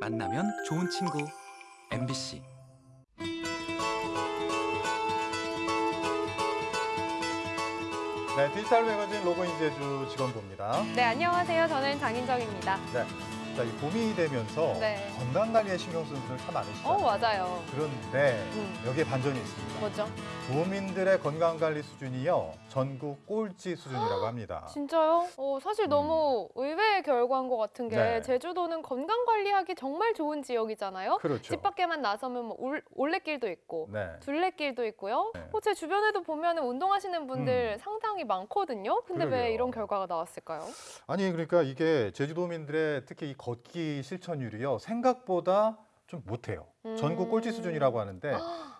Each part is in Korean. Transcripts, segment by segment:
만나면 좋은 친구 MBC 네, 디지털 매거진 로그인 제주 직원부입니다. 네, 안녕하세요. 저는 장인정입니다. 네, 자, 이 봄이 되면서 네. 건강 관리에 신경 쓰는 분들 참 많으시죠. 어, 맞아요. 그런데 음. 여기에 반전이 있습니다. 뭐죠? 도민들의 건강 관리 수준이요 전국 꼴찌 수준이라고 합니다. 진짜요? 어, 사실 너무 의외의 결과인 것 같은 게 음. 네. 제주도는 건강 관리하기 정말 좋은 지역이잖아요. 그렇죠. 집 밖에만 나서면 뭐 올, 올레길도 있고 네. 둘레길도 있고요. 네. 음. 어, 제 주변에도 보면 운동하시는 분들 상당히 많거든요. 근데 왜 그러게요. 이런 결과가 나왔을까요? 아니 그러니까 이게 제주도민들의 특히 이 걷기 실천율이요 생각보다 좀 못해요. 전국 음. 꼴찌 수준이라고 하는데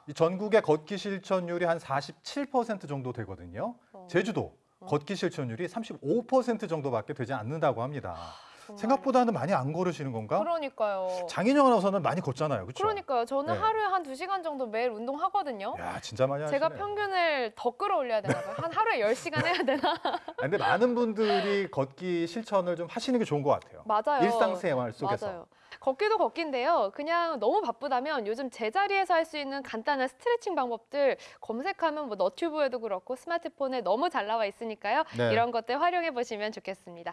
이 전국의 걷기 실천율이 한 47% 정도 되거든요. 어, 제주도 어. 걷기 실천율이 35% 정도밖에 되지 않는다고 합니다. 정말. 생각보다는 많이 안 걸으시는 건가? 그러니까요. 장인영 아나운서는 많이 걷잖아요. 그렇죠? 그러니까요. 저는 네. 하루에 한 두시간 정도 매일 운동하거든요. 야, 진짜 많이 하시네. 제가 평균을 더 끌어올려야 되나 봐요. 한 하루에 10시간 해야 되나? 아, 근데 많은 분들이 걷기 실천을 좀 하시는 게 좋은 것 같아요. 맞아요. 일상생활 속에서. 맞아요. 걷기도 걷기인데요. 그냥 너무 바쁘다면 요즘 제자리에서 할 수 있는 간단한 스트레칭 방법들 검색하면 뭐 너튜브에도 그렇고 스마트폰에 너무 잘 나와 있으니까요. 네. 이런 것들 활용해 보시면 좋겠습니다.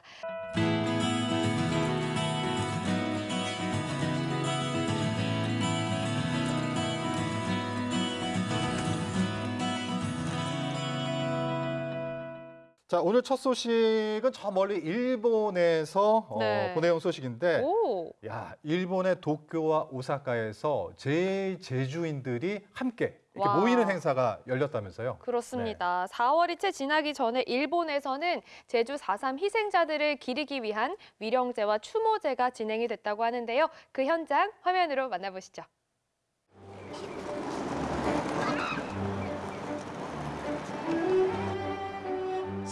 자, 오늘 첫 소식은 저 멀리 일본에서 어, 네. 보내온 소식인데 오, 야, 일본의 도쿄와 오사카에서 제 제주인들이 함께 이렇게 와. 모이는 행사가 열렸다면서요. 그렇습니다. 4월이 채 지나기 전에 일본에서는 제주 4.3 희생자들을 기리기 위한 위령제와 추모제가 진행이 됐다고 하는데요. 그 현장 화면으로 만나보시죠.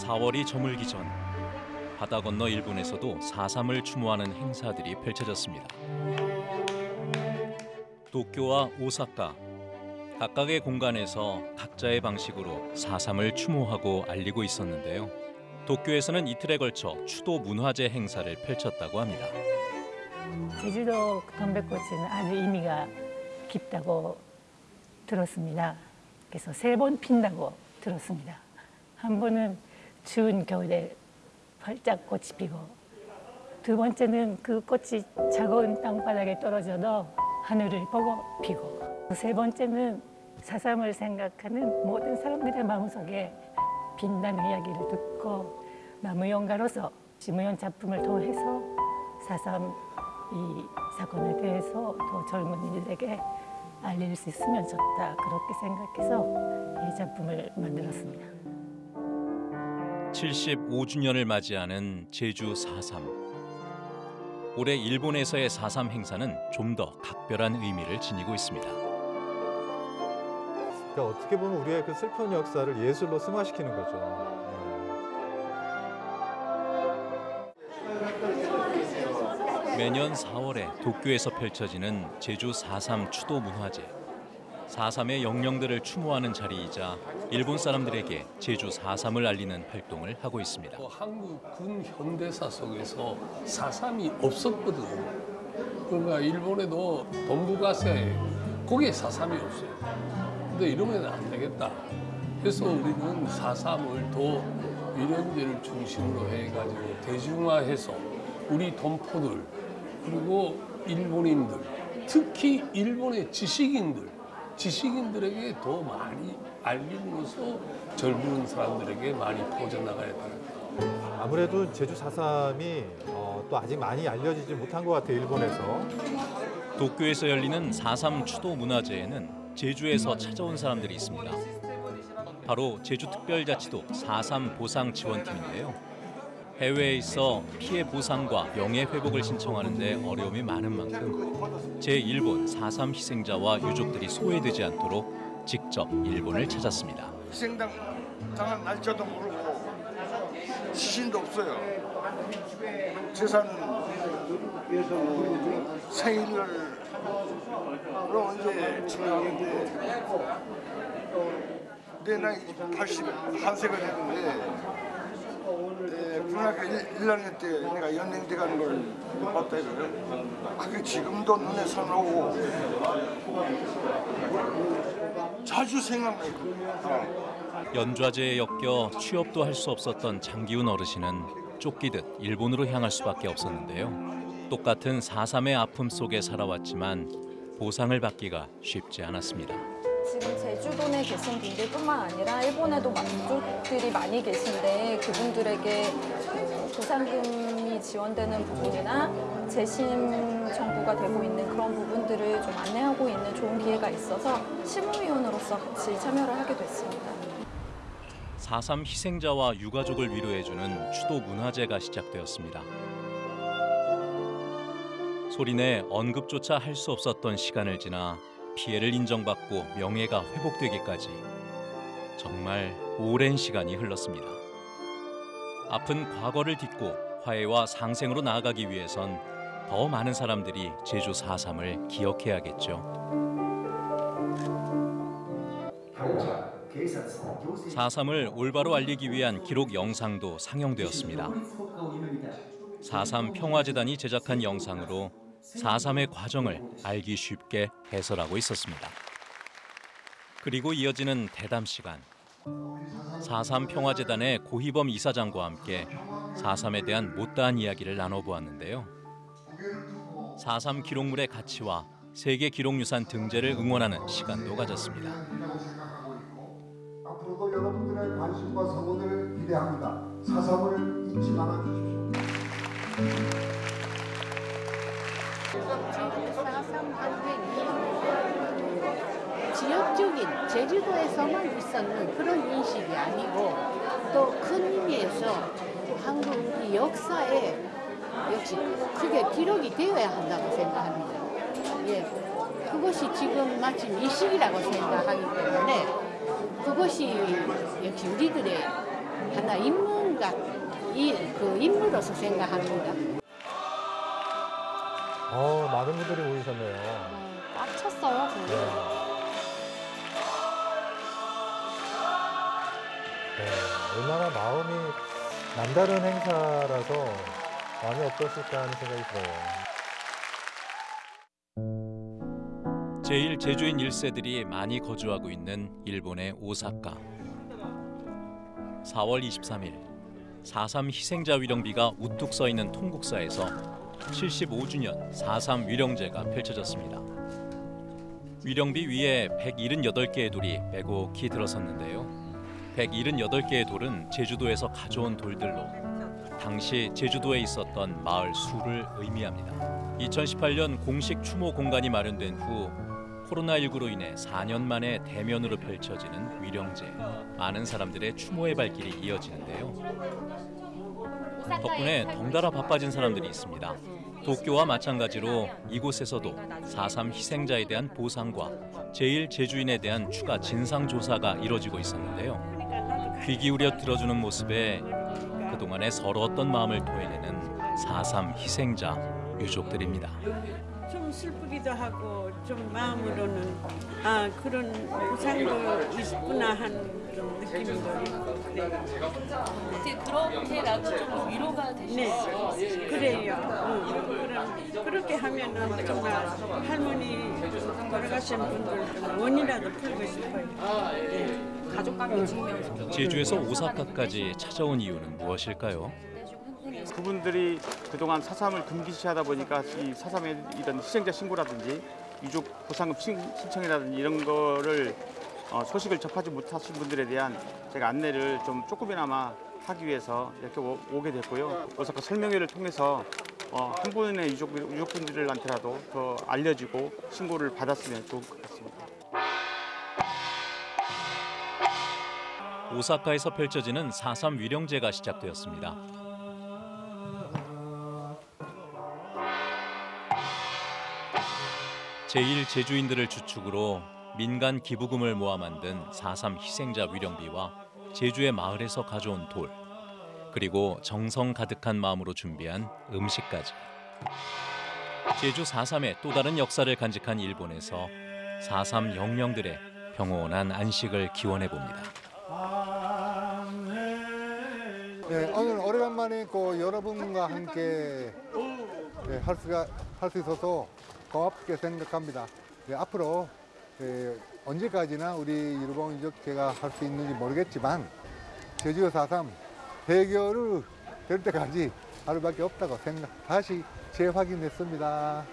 사월이 저물기 전 바다 건너 일본에서도 4.3을 추모하는 행사들이 펼쳐졌습니다. 도쿄와 오사카 각각의 공간에서 각자의 방식으로 4.3을 추모하고 알리고 있었는데요. 도쿄에서는 이틀에 걸쳐 추도 문화제 행사를 펼쳤다고 합니다. 제주도 동백꽃은 아주 의미가 깊다고 들었습니다. 그래서 세 번 핀다고 들었습니다. 한 번은 추운 겨울에 활짝 꽃이 피고 두 번째는 그 꽃이 차가운 땅바닥에 떨어져도 하늘을 보고 피고 세 번째는 사삼을 생각하는 모든 사람들의 마음속에 빛나는 이야기를 듣고 나무연가로서 지무연 작품을 통해서 사삼 이 사건에 대해서 더 젊은이들에게 알릴 수 있으면 좋다 그렇게 생각해서 이 작품을 만들었습니다. 75주년을 맞이하는 제주 4.3. 올해 일본에서의 4.3 행사는 좀 더 각별한 의미를 지니고 있습니다. 그러니까 어떻게 보면 우리의 그 슬픈 역사를 예술로 승화시키는 거죠. 매년 4월에 도쿄에서 펼쳐지는 제주 4.3 추도 문화제. 4.3의 영령들을 추모하는 자리이자 일본 사람들에게 제주 4.3을 알리는 활동을 하고 있습니다. 뭐 한국 군 현대사 속에서 사삼이 없었거든요. 그러니까 일본에도 동북아시아에 거기에 사삼이 없어요. 근데 이러면 안 되겠다. 그래서 우리는 사삼을 더 위령제를 중심으로 해가지고 대중화해서 우리 동포들 그리고 일본인들 특히 일본의 지식인들 지식인들에게 더 많이 알림으로써 젊은 사람들에게 많이 퍼져나가야 돼요. 아무래도 제주 4.3이 어, 또 아직 많이 알려지지 못한 것 같아요, 일본에서. 도쿄에서 열리는 4.3 추도 문화제에는 제주에서 찾아온 사람들이 있습니다. 바로 제주특별자치도 4.3 보상 지원팀인데요. 해외에 있어 피해 보상과 명예 회복을 신청하는 데 어려움이 많은 만큼 제1본 4.3 희생자와 유족들이 소외되지 않도록 직접 일본을 찾았습니다. 희생당 당한 날짜도 모르고 지신도 없어요. 재산 생일을 언제 지나가는데 내 나이 81세가 되는데 네, 중학교 1, 1학년 때 내가 연행대 가는 걸 봤다 이거를. 그게 지금도 눈에 선하고 자주 생각나. 어. 연좌제에 엮여 취업도 할 수 없었던 장기훈 어르신은 쫓기듯 일본으로 향할 수밖에 없었는데요. 똑같은 4.3의 아픔 속에 살아왔지만 보상을 받기가 쉽지 않았습니다. 지금 제주도 내 계신 분들뿐만 아니라 일본에도 민족들이 많이 계신데 그분들에게 보상금이 지원되는 부분이나 재심 정부가 되고 있는 그런 부분들을 좀 안내하고 있는 좋은 기회가 있어서 실무위원으로서 같이 참여를 하게 됐습니다. 4.3 희생자와 유가족을 위로해주는 추도 문화제가 시작되었습니다. 소리내 언급조차 할 수 없었던 시간을 지나 피해를 인정받고 명예가 회복되기까지 정말 오랜 시간이 흘렀습니다. 아픈 과거를 딛고 화해와 상생으로 나아가기 위해선 더 많은 사람들이 제주 4.3을 기억해야겠죠. 4.3을 올바로 알리기 위한 기록 영상도 상영되었습니다. 4.3 평화재단이 제작한 영상으로 4.3의 과정을 알기 쉽게 해설하고 있었습니다. 그리고 이어지는 대담 시간. 4.3 평화재단의 고희범 이사장과 함께 4.3에 대한 못다한 이야기를 나눠보았는데요. 4.3 기록물의 가치와 세계 기록유산 등재를 응원하는 시간도 가졌습니다. 앞으로도 여러분들의 관심과 성원을 기대합니다. 사삼을 잊지 말아 주십시오. 지역적인 제주도에서만 있었는 그런 인식이 아니고 또 큰 의미에서 한국 역사에 역시 크게 기록이 되어야 한다고 생각합니다. 예, 그것이 지금 마침 이 시기라고 생각하기 때문에 그것이 역시 우리들의 하나 인문과 이 그 인물로서 생각합니다. 어, 많은 분들이 모이셨네요. 꽉 찼어요, 근데. 네, 얼마나 마음이 남다른 행사라서 마음이 어떠실까 하는 생각이 들어요. 제1 제주인 1세들이 많이 거주하고 있는 일본의 오사카. 4월 23일 4.3 희생자 위령비가 우뚝 서 있는 통국사에서 75주년 4.3 위령제가 펼쳐졌습니다. 위령비 위에 178개의 돌이 빼곡히 들어섰는데요. 178개의 돌은 제주도에서 가져온 돌들로 당시 제주도에 있었던 마을 수를 의미합니다. 2018년 공식 추모 공간이 마련된 후 코로나19로 인해 4년 만에 대면으로 펼쳐지는 위령제. 많은 사람들의 추모의 발길이 이어지는데요. 덕분에 덩달아 바빠진 사람들이 있습니다. 도쿄와 마찬가지로 이곳에서도 4.3 희생자에 대한 보상과 제1 제주인에 대한 추가 진상 조사가 이뤄지고 있었는데요. 귀 기울여 들어주는 모습에 그동안의 서러웠던 마음을 토해내는 4.3 희생자 유족들입니다. 좀 슬프기도 하고 좀 마음으로는 아 그런 보상도 있구나 하는 좀 느낌도 있고 어떻게 그렇게라도 좀 위로가 되시죠? 네, 그래요. 응. 그럼 그렇게 하면은 정말 할머니 돌아가신 분들 좀 원이라도 풀고 싶어요. 네. 가족관계 증명. 제주에서 오사카까지 찾아온 이유는 무엇일까요? 그분들이 그동안 사삼을 금기시하다 보니까 이 사삼의 이런 희생자 신고라든지 유족 보상금 신- 신청이라든지 이런 거를 어, 소식을 접하지 못하신 분들에 대한 제가 안내를 좀 조금이나마 하기 위해서 이렇게 오, 오게 됐고요. 오사카 설명회를 통해서 어, 한 분의 유족, 유족분들한테라도 더 알려지고 신고를 받았으면 좋을 것 같습니다. 오사카에서 펼쳐지는 4.3 위령제가 시작되었습니다. 제1 제주인들을 주축으로 민간 기부금을 모아 만든 4.3 희생자 위령비와 제주의 마을에서 가져온 돌, 그리고 정성 가득한 마음으로 준비한 음식까지. 제주 4.3의 또 다른 역사를 간직한 일본에서 4.3 영령들의 평온한 안식을 기원해 봅니다. 네, 오늘 오래간만에 그 여러분과 함께 네, 할 수가 할 수 있어서 고맙게 생각합니다. 네, 앞으로 네, 언제까지나 우리 일본 유적제가 할 수 있는지 모르겠지만 제주 4.3 해결을 될 때까지 하루밖에 없다고 생각 다시 재확인했습니다.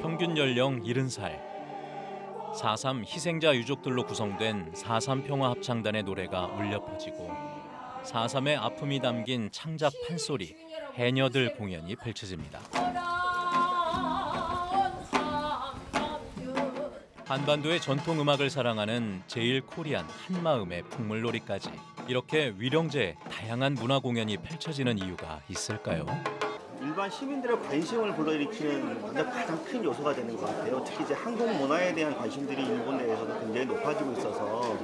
평균 연령 70살. 4.3 희생자 유족들로 구성된 4.3 평화합창단의 노래가 울려 퍼지고 4.3의 아픔이 담긴 창작 판소리, 해녀들 공연이 펼쳐집니다. 한반도의 전통 음악을 사랑하는 제일 코리안 한마음의 풍물놀이까지 이렇게 위령제 다양한 문화 공연이 펼쳐지는 이유가 있을까요? 일반 시민들의 관심을 불러일으키는 가장 큰 요소가 되는 것 같아요. 특히 이제 한국 문화에 대한 관심들이 일본 내에서도 굉장히 높아지고 있어서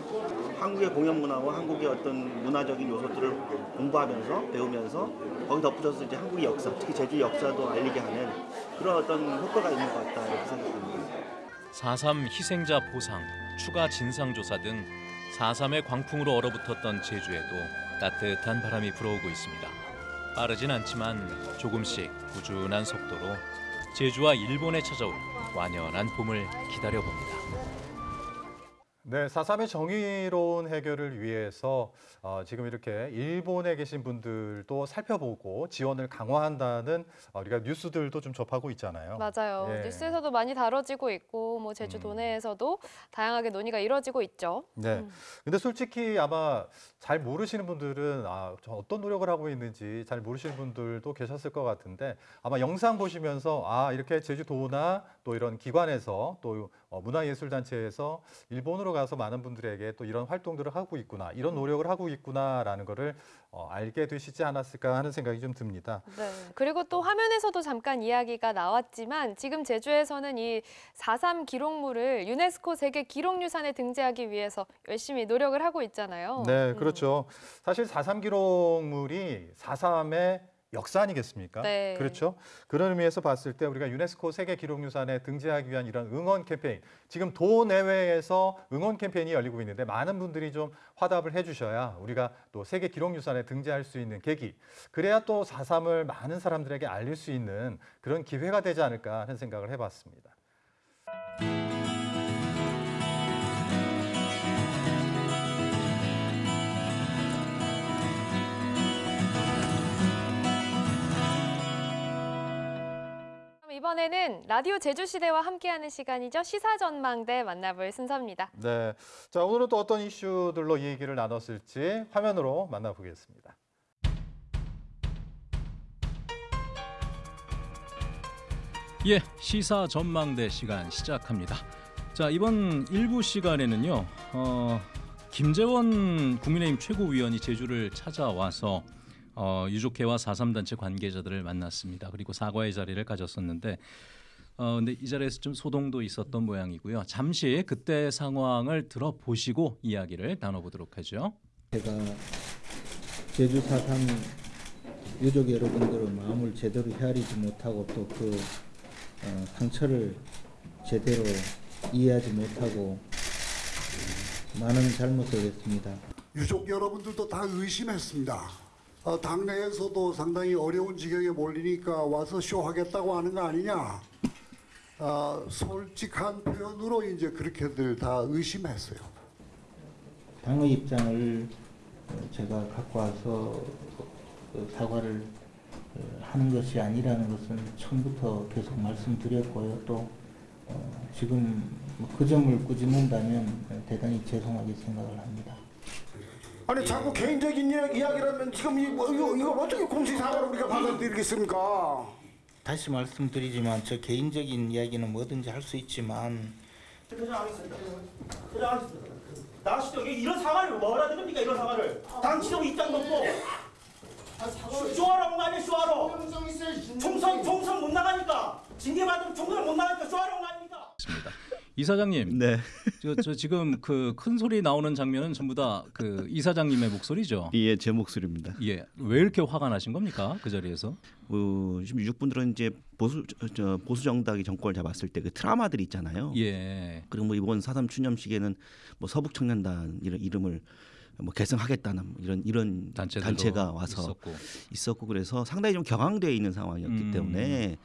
한국의 공연 문화와 한국의 어떤 문화적인 요소들을 공부하면서 배우면서 거기 덧붙여서 이제 한국의 역사, 특히 제주 역사도 알리게 하는 그런 어떤 효과가 있는 것 같다 이렇게 생각합니다. 4.3 희생자 보상, 추가 진상조사 등 4.3의 광풍으로 얼어붙었던 제주에도 따뜻한 바람이 불어오고 있습니다. 빠르진 않지만 조금씩 꾸준한 속도로 제주와 일본에 찾아올 완연한 봄을 기다려봅니다. 네, 4.3의 정의로운 해결을 위해서 어, 지금 이렇게 일본에 계신 분들도 살펴보고 지원을 강화한다는 어, 우리가 뉴스들도 좀 접하고 있잖아요. 맞아요. 예. 뉴스에서도 많이 다뤄지고 있고 뭐 제주 도내에서도 다양하게 논의가 이루어지고 있죠. 네. 음. 근데 솔직히 아마 잘 모르시는 분들은 아, 저 어떤 노력을 하고 있는지 잘 모르시는 분들도 계셨을 것 같은데 아마 영상 보시면서 아, 이렇게 제주도나 또 이런 기관에서 또 어, 문화예술단체에서 일본으로 가서 많은 분들에게 또 이런 활동들을 하고 있구나, 이런 노력을 하고 있구나라는 거를 어, 알게 되시지 않았을까 하는 생각이 좀 듭니다. 네. 그리고 또 화면에서도 잠깐 이야기가 나왔지만 지금 제주에서는 이 4.3 기록물을 유네스코 세계 기록유산에 등재하기 위해서 열심히 노력을 하고 있잖아요. 네, 그렇죠. 사실 4.3 기록물이 4.3의 역사 아니겠습니까? 네. 그렇죠. 그런 의미에서 봤을 때 우리가 유네스코 세계 기록유산에 등재하기 위한 이런 응원 캠페인, 지금 도 내외에서 응원 캠페인이 열리고 있는데 많은 분들이 좀 화답을 해주셔야 우리가 또 세계 기록유산에 등재할 수 있는 계기, 그래야 또 4.3을 많은 사람들에게 알릴 수 있는 그런 기회가 되지 않을까 하는 생각을 해봤습니다. 이번에는 라디오 제주시대와 함께하는 시간이죠. 시사전망대 만나볼 순서입니다. 네. 자, 오늘은 또 어떤 이슈들로 이 얘기를 나눴을지 화면으로 만나보겠습니다. 예, 시사 전망대 시간 시작합니다. 자, 이번 일부 시간에는요. 어, 김재원 국민의힘 최고위원이 제주를 찾아와서 어, 유족회와 4.3 단체 관계자들을 만났습니다. 그리고 사과의 자리를 가졌었는데 어, 근데 이 자리에서 좀 소동도 있었던 모양이고요. 잠시 그때 상황을 들어보시고 이야기를 나눠보도록 하죠. 제가 제주 4.3 유족 여러분들의 마음을 제대로 헤아리지 못하고 또그 어, 상처를 제대로 이해하지 못하고 어, 많은 잘못을 했습니다. 유족 여러분들도 다 의심했습니다. 어, 당내에서도 상당히 어려운 지경에 몰리니까 와서 쇼하겠다고 하는 거 아니냐. 어, 솔직한 표현으로 이제 그렇게들 다 의심했어요. 당의 입장을 어, 제가 갖고 와서 그 사과를 어, 하는 것이 아니라는 것은 처음부터 계속 말씀드렸고요. 또 어, 지금 뭐그 점을 꾸짖는다면 대단히 죄송하게 생각을 합니다. 아니 자꾸 개인적인 이야- 이야기라면 지금 이, 뭐, 이거, 이걸 어떻게 공식 사과로 우리가 받아들이겠습니까? 다시 말씀드리지만 저 개인적인 이야기는 뭐든지 할 수 있지만 퇴장하겠습니다. 퇴장하겠습니다. 나가시죠. 이게 이런 사과를 뭐라 드립니까? 이런 사과를. 당 지도부 입장도 없고. 거 아니에요? 쇼하러. 총선 총선 못 나가니까 징계 받으면 총선 못 나가니까 거 아닙니까? 이사장님, 네. 저, 저 지금 그 큰 소리 나오는 장면은 전부 다 그 이사장님의 목소리죠. 예, 제 목소리입니다. 예, 왜 이렇게 화가 나신 겁니까? 그 자리에서? 어, 지금 유족분들은 이제 보수 저, 저 보수 정당이 정권을 잡았을 때 그 트라우마들이 있잖아요. 예. 그리고 뭐 이번 사삼 추념식에는 뭐 서북 청년단 이런 이름을 뭐 개성하겠다는 뭐 이런 이런 단체가 와서 있었고. 있었고 그래서 상당히 좀 격앙되어 있는 상황이었기 음. 때문에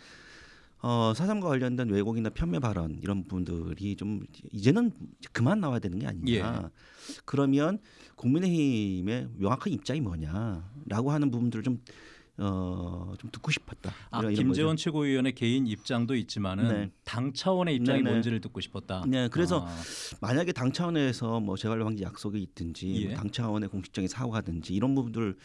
어, 사삼과 관련된 왜곡이나 편매 발언 이런 부분들이 좀 이제는 그만 나와야 되는 게 아니냐. 그러면 국민의힘의 명확한 입장이 뭐냐라고 하는 부분들을 좀 어, 좀 듣고 싶었다. 아, 이런- 김재원 거죠. 최고위원의 개인 입장도 있지만은 네. 당 차원의 입장이 네네. 뭔지를 듣고 싶었다. 네, 그래서 아. 만약에 당 차원에서 뭐 재활 방지 약속이 있든지 예. 뭐당 차원의 공식적인 사과든지 이런 부분들을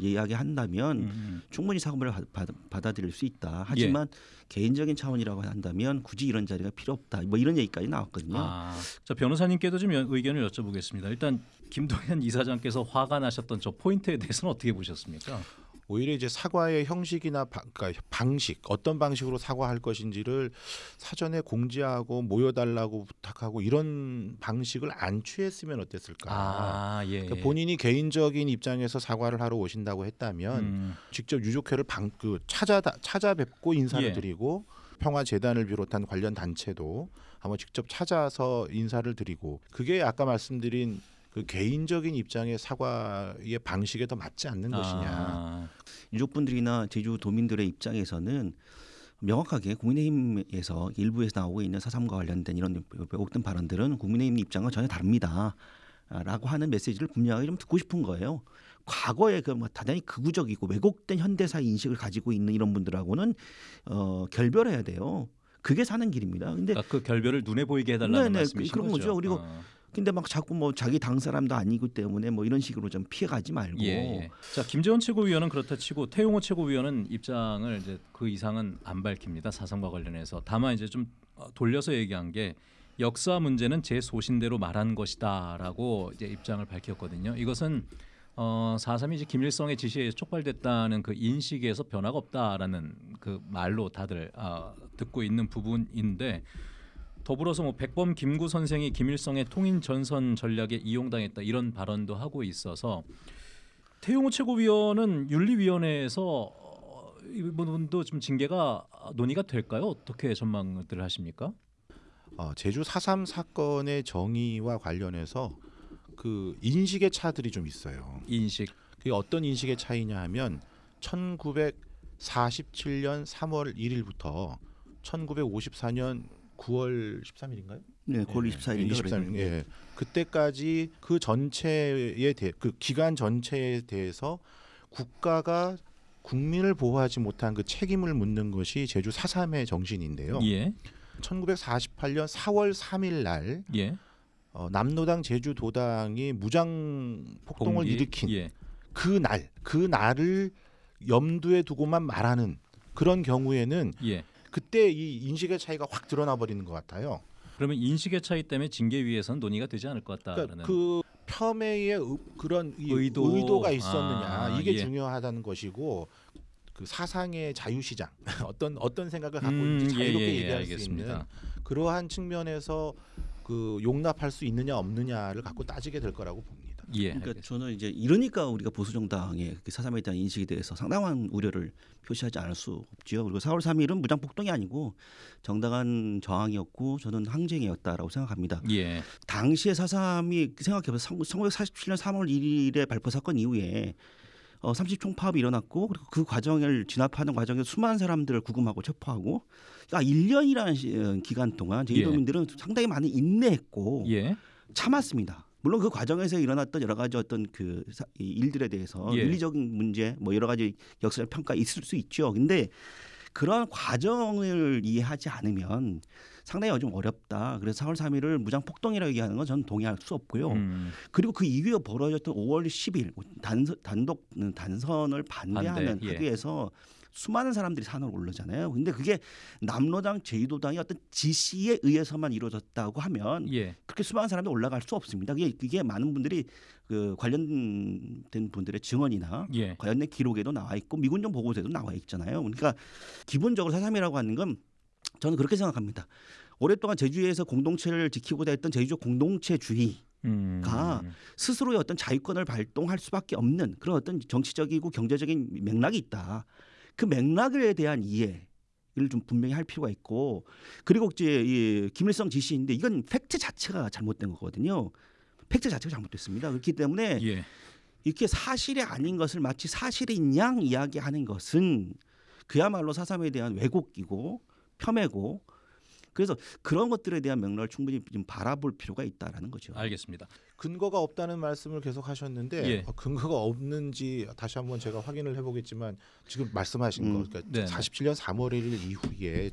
이야기한다면 음, 충분히 사과를 받, 받아들일 수 있다. 하지만 개인적인 차원이라고 한다면 굳이 이런 자리가 필요 없다. 뭐 이런 얘기까지 나왔거든요. 아, 자 변호사님께도 좀 여- 의견을 여쭤보겠습니다. 일단 김동현 이사장께서 화가 나셨던 저 포인트에 대해서는 어떻게 보셨습니까? 오히려 이제 사과의 형식이나 바, 그러니까 방식 어떤 방식으로 사과할 것인지를 사전에 공지하고 모여달라고 부탁하고 이런 방식을 안 취했으면 어땠을까? 아, 예. 그러니까 본인이 개인적인 입장에서 사과를 하러 오신다고 했다면 음. 직접 유족회를 방, 그 찾아 찾아뵙고 인사를 예. 드리고 평화재단을 비롯한 관련 단체도 한번 직접 찾아서 인사를 드리고 그게 아까 말씀드린 그 개인적인 입장의 사과의 방식에 더 맞지 않는 것이냐. 아. 유족분들이나 제주 도민들의 입장에서는 명확하게 국민의힘에서 일부에서 나오고 있는 사삼과 관련된 이런 왜곡된 발언들은 국민의힘 입장과 전혀 다릅니다. 아, 라고 하는 메시지를 분명하게 좀 듣고 싶은 거예요. 과거에 그뭐 대단히 극우적이고 왜곡된 현대사 인식을 가지고 있는 이런 분들하고는 어, 결별해야 돼요. 그게 사는 길입니다. 근데 그러니까 그 결별을 눈에 보이게 해달라는 네네, 말씀이신 그런 거죠. 그리고 어. 근데 막 자꾸 뭐 자기 당 사람도 아니기 때문에 뭐 이런 식으로 좀 피해가지 말고 예, 예. 자 김재원 최고위원은 그렇다 치고 태용호 최고위원은 입장을 이제 그 이상은 안 밝힙니다 사상과 관련해서 다만 이제 좀 어, 돌려서 얘기한 게 역사 문제는 제 소신대로 말한 것이다라고 이제 입장을 밝혔거든요. 이것은 어, 4.3이 이제 김일성의 지시에 촉발됐다는 그 인식에서 변화가 없다라는 그 말로 다들 아, 듣고 있는 부분인데 더불어서 뭐 백범 김구 선생이 김일성의 통인 전선 전략에 이용당했다 이런 발언도 하고 있어서 태용호 최고위원은 윤리위원회에서 어, 이 부분도 좀 징계가 논의가 될까요? 어떻게 전망들 하십니까? 어, 제주 4.3 사건의 정의와 관련해서 그 인식의 차들이 좀 있어요. 인식. 그게 어떤 인식의 차이냐 하면 1947년 3월 1일부터 1954년 9월 13일인가요? 네, 9월 24일 인가 23일. 그래요. 예. 그때까지 그 전체에 대해 그 기간 전체에 대해서 국가가 국민을 보호하지 못한 그 책임을 묻는 것이 제주 4.3의 정신인데요. 예. 1948년 4월 3일 날 예. 어, 남로당 제주도당이 무장 폭동을 봉기? 일으킨 예. 그 날, 그 날을 염두에 두고만 말하는 그런 경우에는 예. 그때 이 인식의 차이가 확 드러나 버리는 것 같아요. 그러면 인식의 차이 때문에 징계위에서는 논의가 되지 않을 것 같다라는 그러니까 그 폄훼의 의- 그런 이 의도. 의도 가 있었느냐 아, 이게 예. 중요하다는 것이고 그 사상의 자유시장 어떤 어떤 생각을 갖고 음, 있는지 예, 자유롭게 예, 예, 얘기할 알겠습니다. 수 있는 그러한 측면에서 그 용납할 수 있느냐 없느냐를 갖고 따지게 될 거라고 봅니다. 예. 그러니까 저는 이제 이러니까 우리가 보수 정당의 그 사삼에 대한 인식에 대해서 상당한 우려를 표시하지 않을 수 없지요. 그리고 4월 3일은 무장 폭동이 아니고 정당한 저항이었고 저는 항쟁이었다라고 생각합니다. 예. 당시에 사삼이 생각해보면 1947년 3월 1일에 발포 사건 이후에 어, 30총 파업이 일어났고 그리고 그 과정을 진압하는 과정에서 수많은 사람들을 구금하고 체포하고 그러니까 1년이라는 시, 어, 기간 동안 예. 제주도민들은 상당히 많이 인내했고 예. 참았습니다. 물론 그 과정에서 일어났던 여러 가지 어떤 그 일들에 대해서 예. 윤리적인 문제 뭐 여러 가지 역사적 평가 있을 수 있죠. 근데 그런 과정을 이해하지 않으면 상당히 좀 어렵다. 그래서 4월 3일을 무장 폭동이라고 얘기하는 건 저는 동의할 수 없고요. 음. 그리고 그 이후에 벌어졌던 5월 10일 단선, 단독 단선을 반대하는 반대, 예. 학교에서 수많은 사람들이 산으로 오르잖아요. 근데 그게 남로당, 제주도당이 어떤 지시에 의해서만 이루어졌다고 하면 예. 그렇게 수많은 사람들이 올라갈 수 없습니다. 그게, 그게 많은 분들이 그 관련된 분들의 증언이나 예. 관련된 기록에도 나와 있고 미군정 보고서에도 나와 있잖아요. 그러니까 기본적으로 사삼이라고 하는 건 저는 그렇게 생각합니다. 오랫동안 제주에서 공동체를 지키고자 했던 제주적 공동체주의 음. 가 스스로의 어떤 자유권을 발동할 수밖에 없는 그런 어떤 정치적이고 경제적인 맥락이 있다. 그 맥락에 대한 이해 를 좀 분명히 할 필요가 있고 그리고 이제 이 김일성 지시인데 이건 팩트 자체가 잘못된 거거든요. 팩트 자체가 잘못됐습니다. 그렇기 때문에 예. 이렇게 사실이 아닌 것을 마치 사실인 양 이야기하는 것은 그야말로 사삼에 대한 왜곡이고 폄훼고 그래서 그런 것들에 대한 맥락을 충분히 좀 바라볼 필요가 있다라는 거죠. 알겠습니다. 근거가 없다는 말씀을 계속 하셨는데 예. 어, 근거가 없는지 다시 한번 제가 확인을 해보겠지만 지금 말씀하신 음. 거 그러니까 네, 네. 47년 3월 1일 이후에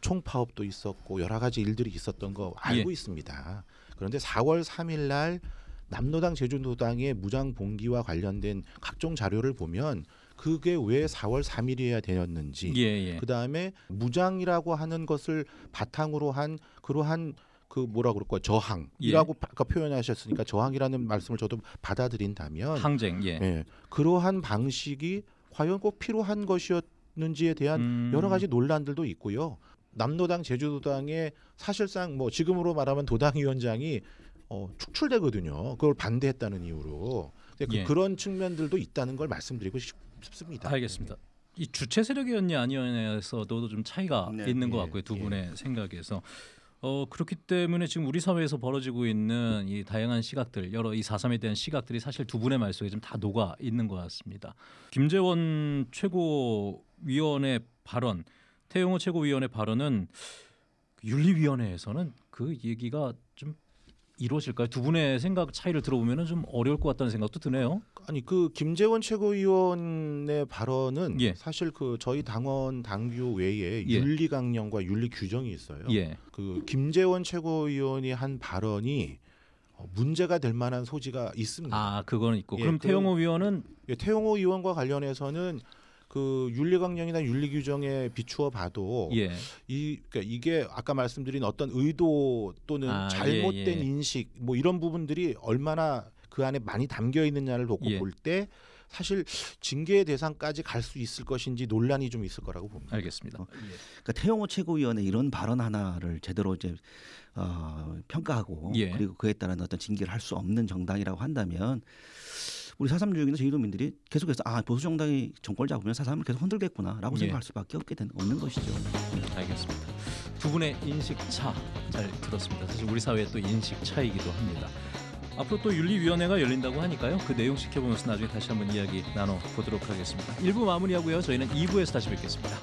총파업도 있었고 여러 가지 일들이 있었던 거 알고 예. 있습니다. 그런데 4월 3일 날 남노당 제주노당의 무장 봉기와 관련된 각종 자료를 보면 그게 왜 4월 3일이어야 되었는지 예, 예. 그 다음에 무장이라고 하는 것을 바탕으로 한 그러한 그 뭐라 그럴까 저항이라고 아까 표현하셨으니까 저항이라는 말씀을 저도 받아들인다면 항쟁. 예. 예, 그러한 방식이 과연 꼭 필요한 것이었는지에 대한 음. 여러 가지 논란들도 있고요. 남노당 제주도당의 사실상 뭐 지금으로 말하면 도당위원장이 어, 축출되거든요. 그걸 반대했다는 이유로 그, 예. 그런 측면들도 있다는 걸 말씀드리고 싶, 싶습니다. 알겠습니다. 이 주체 세력이었냐 아니었냐에서도 좀 차이가 네, 있는 것 예, 같고요. 두 예. 분의 생각에서. 어 그렇기 때문에 지금 우리 사회에서 벌어지고 있는 이 다양한 시각들 여러 이 사삼에 대한 시각들이 사실 두 분의 말 속에 좀 다 녹아 있는 것 같습니다. 김재원 최고위원의 발언, 태용호 최고위원의 발언은 윤리위원회에서는 그 얘기가 좀 이루어질까요? 두 분의 생각 차이를 들어보면 좀 어려울 것 같다는 생각도 드네요. 아니 그 김재원 최고위원의 발언은 예. 사실 그 저희 당원 당규 외에 예. 윤리 강령과 윤리 규정이 있어요. 예. 그 김재원 최고위원이 한 발언이 어, 문제가 될 만한 소지가 있습니다. 아 그거는 있고 예, 그럼 그- 태용호 위원은 예, 태용호 의원과 관련해서는 그 윤리 강령이나 윤리 규정에 비추어 봐도 예. 이 그러니까 이게 아까 말씀드린 어떤 의도 또는 아, 잘못된 예, 예. 인식 뭐 이런 부분들이 얼마나 그 안에 많이 담겨 있느냐를 놓고 예. 볼때 사실 징계 대상까지 갈 수 있을 것인지 논란이 좀 있을 거라고 봅니다. 알겠습니다. 그러니까 태용호 최고위원의 이런 발언 하나를 제대로 이제 어, 평가하고 예. 그리고 그에 따른 어떤 징계를 할 수 없는 정당이라고 한다면 우리 사삼주의나 제주도민들이 계속해서 아 보수 정당이 정권을 잡으면 사삼을 계속 흔들겠구나라고 예. 생각할 수밖에 없게 되는 없는 것이죠. 알겠습니다. 두 분의 인식 차 잘 들었습니다. 사실 우리 사회의 또 인식 차이기도 합니다. 앞으로 또 윤리위원회가 열린다고 하니까요. 그 내용 지켜보면서 나중에 다시 한번 이야기 나눠 보도록 하겠습니다. 1부 마무리하고요. 저희는 2부에서 다시 뵙겠습니다.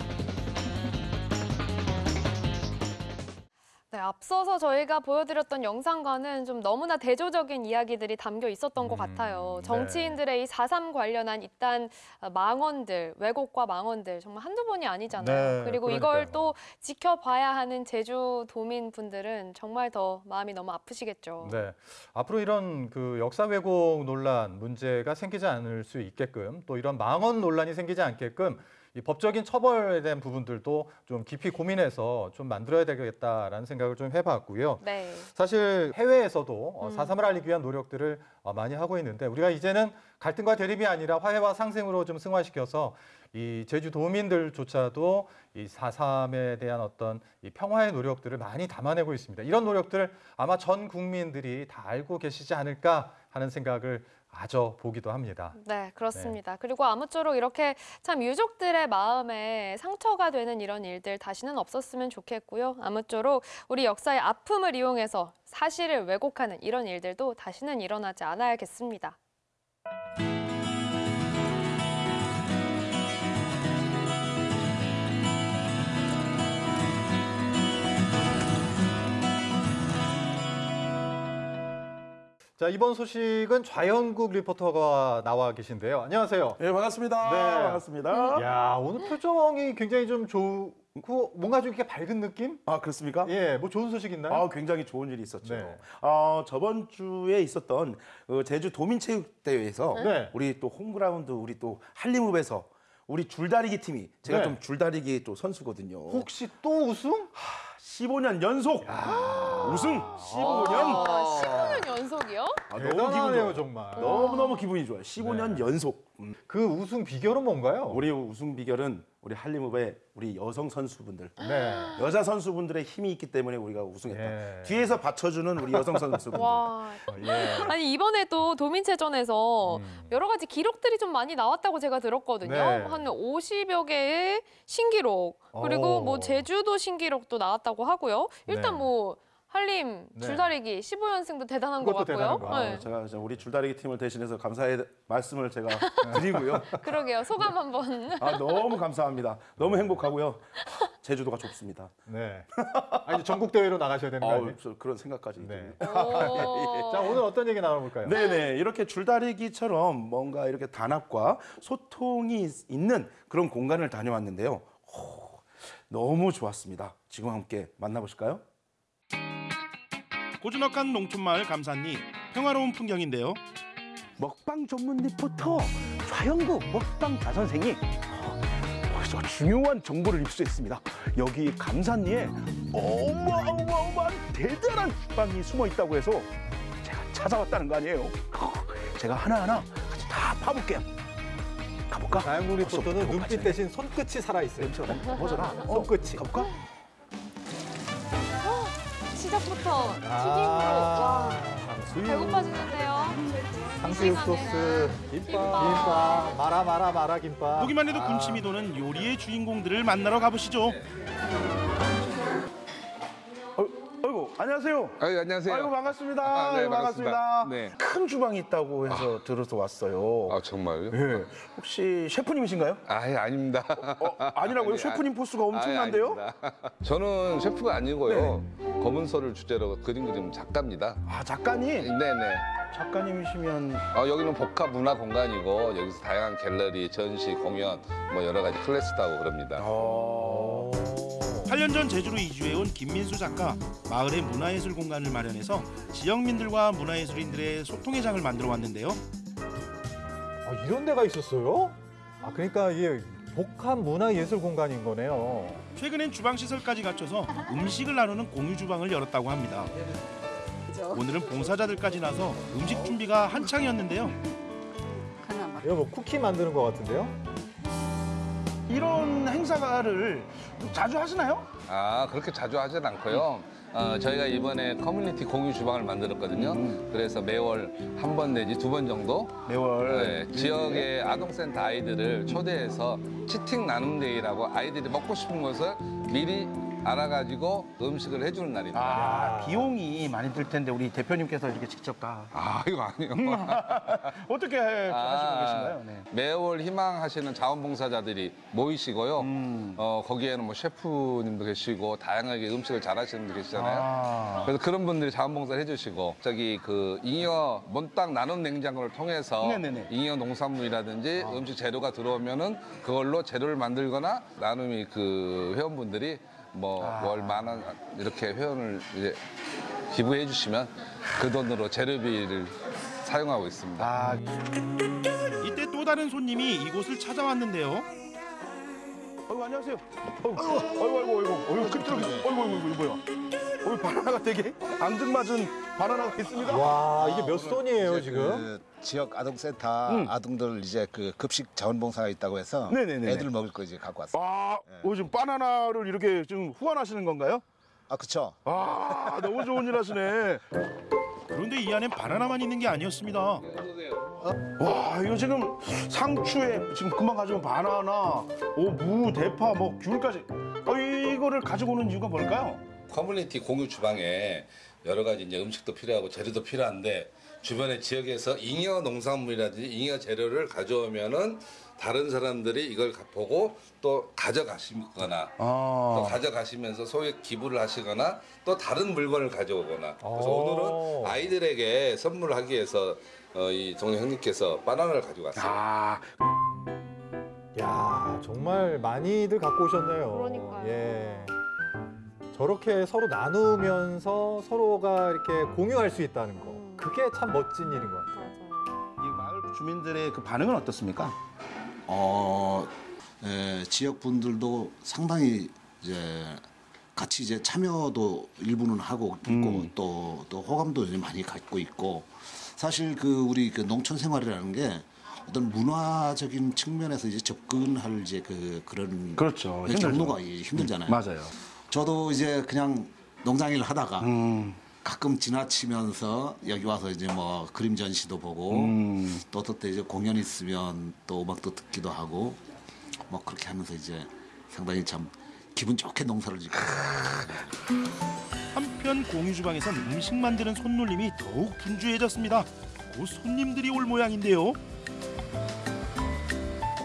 네, 앞서서 저희가 보여드렸던 영상과는 좀 너무나 대조적인 이야기들이 담겨 있었던 것 같아요. 정치인들의 이4.3 관련한 이딴 망언들, 왜곡과 망언들 정말 한두 번이 아니잖아요. 네, 그리고 이걸 그러니까요. 또 지켜봐야 하는 제주 도민 분들은 정말 더 마음이 너무 아프시겠죠. 네. 앞으로 이런 그 역사 왜곡 논란 문제가 생기지 않을 수 있게끔 또 이런 망언 논란이 생기지 않게끔 이 법적인 처벌에 대한 부분들도 좀 깊이 고민해서 좀 만들어야 되겠다라는 생각을 좀 해봤고요. 네. 사실 해외에서도 어, 음. 4.3을 알리기 위한 노력들을 어, 많이 하고 있는데 우리가 이제는 갈등과 대립이 아니라 화해와 상생으로 좀 승화시켜서 이 제주 도민들조차도 이 4.3에 대한 어떤 이 평화의 노력들을 많이 담아내고 있습니다. 이런 노력들을 아마 전 국민들이 다 알고 계시지 않을까 하는 생각을 아저 보기도 합니다. 네, 그렇습니다. 그리고 아무쪼록 이렇게 참 유족들의 마음에 상처가 되는 이런 일들 다시는 없었으면 좋겠고요. 아무쪼록 우리 역사의 아픔을 이용해서 사실을 왜곡하는 이런 일들도 다시는 일어나지 않아야겠습니다. 자 이번 소식은 좌영국 리포터가 나와 계신데요. 안녕하세요. 네 반갑습니다. 반갑습니다. 야 오늘 표정이 굉장히 좀 좋고 뭔가 좀 이렇게 밝은 느낌? 아 그렇습니까? 예, 뭐 좋은 소식 있나요? 아 굉장히 좋은 일이 있었죠. 네. 어, 저번 주에 있었던 그 제주 도민체육대회에서 네. 우리 또 홈그라운드 우리 또 한림읍에서 우리 줄다리기 팀이 제가 네. 좀 줄다리기 또 선수거든요. 혹시 또 우승? 15년 연속 우승 15년. 아, 15년 연속이요? 아, 너무 기분 대단하네요, 좋아요. 정말. 너무 너무 기분이 좋아요. 15년 연속. 음. 그 우승 비결은 뭔가요? 우리 우승 비결은 우리 한림읍의 우리 여성 선수분들, 네. 여자 선수분들의 힘이 있기 때문에 우리가 우승했다. 예. 뒤에서 받쳐주는 우리 여성 선수분들. 와. 예. 아니 이번에도 도민체전에서 여러 가지 기록들이 좀 많이 나왔다고 제가 들었거든요. 네. 한 50여 개의 신기록 그리고 오. 뭐 제주도 신기록도 나왔다고 하고요. 일단 네. 뭐 한림 네. 줄다리기 15연승도 대단한 것 같고요. 아, 네. 제가 우리 줄다리기 팀을 대신해서 감사의 말씀을 제가 드리고요. 그러게요. 소감 한번. 아 너무 감사합니다. 너무 행복하고요. 제주도가 좋습니다. 네. 아, 이제 전국 대회로 나가셔야 되는 거? 저 그런 생각까지. 네. 자, 오늘 어떤 얘기 나눠볼까요? 네네 이렇게 줄다리기처럼 뭔가 이렇게 단합과 소통이 있는 그런 공간을 다녀왔는데요. 오, 너무 좋았습니다. 지금 함께 만나보실까요? 고즈넉한 농촌마을 감산리 평화로운 풍경인데요. 먹방 전문 리포터 좌영국 먹방 다선생이 벌써 중요한 정보를 입수했습니다. 여기 감산리에 어마어마어마한 대단한 빵이 숨어 있다고 해서 제가 찾아왔다는 거 아니에요. 제가 하나하나 같이 다 파볼게요. 가볼까? 자영국 리포터는 눈빛 대신 손끝이 살아있어요. 보여줘라. 손끝이. 가볼까? 시작부터 튀김으로 아, 와 탕수육. 배고파지는데요. 탕수육 이 소스, 김밥. 김밥, 마라 마라 마라 김밥. 보기만 해도 아. 군침이 도는 요리의 주인공들을 만나러 가보시죠. 안녕하세요. 아유, 안녕하세요. 아이고 반갑습니다. 아, 네, 아이고, 반갑습니다. 네. 큰 주방이 있다고 해서 들어서 왔어요. 아 정말요? 예. 혹시 셰프님이신가요? 아 예 아닙니다. 아니라고요? 아니, 셰프님 아니, 포스가 엄청난데요? 아닙니다. 저는 셰프가 아니고요. 검은소를 주제로 그림 그리는 작가입니다. 아 작가님? 네네. 작가님이시면 어, 여기는 복합 문화 공간이고 여기서 다양한 갤러리, 전시, 공연 뭐 여러 가지 클래스도 하고 그럽니다. 8년 전 제주로 이주해온 김민수 작가 마을의 문화예술 공간을 마련해서 지역민들과 문화예술인들의 소통의 장을 만들어 왔는데요. 아, 이런 데가 있었어요? 아, 그러니까 이게 복합 문화 예술 공간인 거네요. 최근엔 주방 시설까지 갖춰서 음식을 나누는 공유 주방을 열었다고 합니다. 오늘은 봉사자들까지 나서 음식 준비가 한창이었는데요. 이거 뭐 쿠키 만드는 것 같은데요? 이런 행사를 자주 하시나요? 아 그렇게 자주 하진 않고요. 어, 저희가 이번에 커뮤니티 공유 주방을 만들었거든요. 그래서 매월 한 번 내지 두 번 정도 매월 네, 지역의 아동센터 아이들을 초대해서 cheating 나눔 day라고 아이들이 먹고 싶은 것을 미리 알아가지고 음식을 해주는 날입니다. 아 비용이 많이 들 텐데 우리 대표님께서 이렇게 직접 다 아 이거 아니요. 어떻게 하시고 계신가요? 네. 매월 희망하시는 자원봉사자들이 모이시고요. 음. 어, 거기에는 뭐 셰프님도 계시고 다양하게 음식을 잘하시는 분들 계시잖아요. 아. 그래서 그런 분들이 자원봉사를 해주시고 저기 그 잉여 몬땅 나눔 냉장고를 통해서 네네네. 아. 잉여 농산물이라든지 음식 재료가 들어오면은 그걸로 재료를 만들거나 나눔이 그 회원분들이 뭐 아. 월만 원 이렇게 회원을 이제 기부해 주시면 그 돈으로 재료비를 사용하고 있습니다. 아. 이때 또 다른 손님이 이곳을 찾아왔는데요. 아이고 안녕하세요. 아이고 아이고 아이고 아이고 아이고 끈적이 아이고 아이고 이거 뭐야? 어이 바나나가 되게 앙증맞은 바나나가 있습니다. 와, 이게 몇 손이에요, 이제 지금? 그 지역 아동센터 음. 아동들 이제 그 급식 자원봉사가 있다고 해서 네네네네. 애들 먹을 거 이제 갖고 왔어요. 아, 어, 지금 바나나를 이렇게 지금 후원하시는 건가요? 아, 그쵸. 아, 너무 좋은 일 하시네. 그런데 이 안엔 바나나만 있는 게 아니었습니다. 와, 이거 지금 상추에 지금 금방 가져온 바나나, 오, 무, 대파, 뭐 귤까지. 어, 이거를 가지고 오는 이유가 뭘까요? 커뮤니티 공유 주방에 여러 가지 이제 음식도 필요하고 재료도 필요한데 주변의 지역에서 잉여 농산물이라든지 잉여 재료를 가져오면은 다른 사람들이 이걸 가- 보고 또 가져가시거나 아. 또 가져가시면서 소액 기부를 하시거나 또 다른 물건을 가져오거나 그래서 오. 오늘은 아이들에게 선물을 하기 위해서 어, 이 동네 형님께서 바나나를 가지고 왔어요. 아. 야, 정말 많이들 갖고 오셨네요. 그러니까요. 예. 저렇게 서로 나누면서 서로가 이렇게 공유할 수 있다는 거. 그게 참 멋진 일인 것 같아요. 이 마을 주민들의 그 반응은 어떻습니까? 어, 에, 지역 분들도 상당히 이제 같이 이제 참여도 일부는 하고 있고 음. 또, 또 호감도 많이 갖고 있고 사실 그 우리 그 농촌 생활이라는 게 어떤 문화적인 측면에서 이제 접근할 이제 그 그런 그렇죠. 경로가 이- 힘들잖아요. 맞아요. 저도 이제 그냥 농장일 하다가 음. 가끔 지나치면서 여기 와서 이제 뭐 그림 전시도 보고 음. 또 어떨 때 이제 공연 있으면 또 음악도 듣기도 하고 뭐 그렇게 하면서 이제 상당히 참 기분 좋게 농사를 짓고 한편 공유 주방에선 음식 만드는 손놀림이 더욱 분주해졌습니다. 곧 손님들이 올 모양인데요.